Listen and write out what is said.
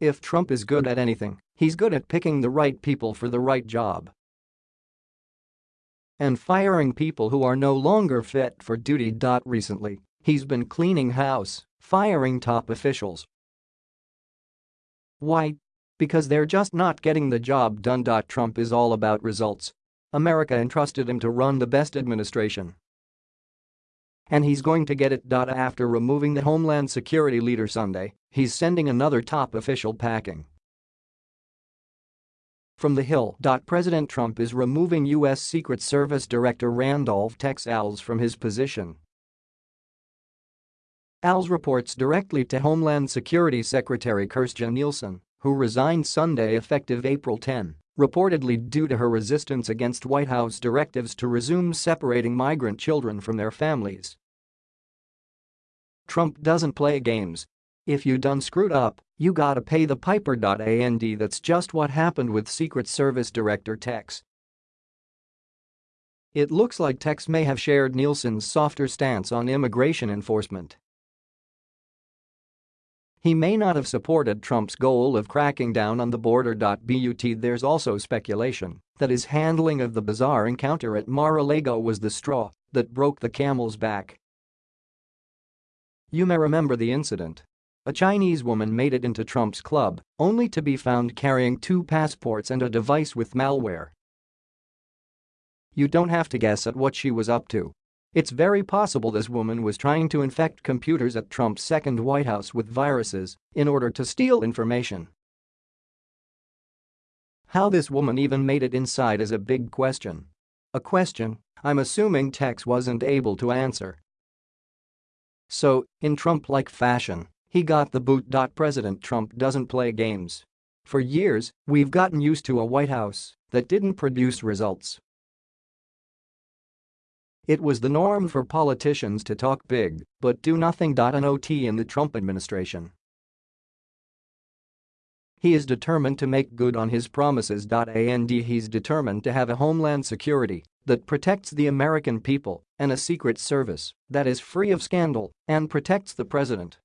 If Trump is good at anything, he's good at picking the right people for the right job. And firing people who are no longer fit for duty. Recently, he's been cleaning house, firing top officials. Why? Because they're just not getting the job done. Trump is all about results. America entrusted him to run the best administration. And he's going to get it. After removing the Homeland Security leader Sunday, he's sending another top official packing. From the Hill. President Trump is removing U.S. Secret Service Director Randolph Tex Alles from his position. Alles reports directly to Homeland Security Secretary Kirstjen Nielsen, who resigned Sunday effective April 10, reportedly due to her resistance against White House directives to resume separating migrant children from their families. Trump doesn't play games. If you done screwed up, you gotta pay the piper. And that's just what happened with Secret Service Director Tex. It looks like Tex may have shared Nielsen's softer stance on immigration enforcement. He may not have supported Trump's goal of cracking down on the border. But there's also speculation that his handling of the bizarre encounter at Mar-a-Lago was the straw that broke the camel's back. You may remember the incident. A Chinese woman made it into Trump's club, only to be found carrying two passports and a device with malware. You don't have to guess at what she was up to. It's very possible this woman was trying to infect computers at Trump's second White House with viruses in order to steal information. How this woman even made it inside is a big question. A question I'm assuming Tex wasn't able to answer. So, in Trump-like fashion, he got the boot. President Trump doesn't play games. For years, we've gotten used to a White House that didn't produce results it was the norm for politicians to talk big but do nothing. Not in the Trump administration. He is determined to make good on his promises. And he's determined to have a homeland security that protects the American people and a secret service that is free of scandal and protects the president.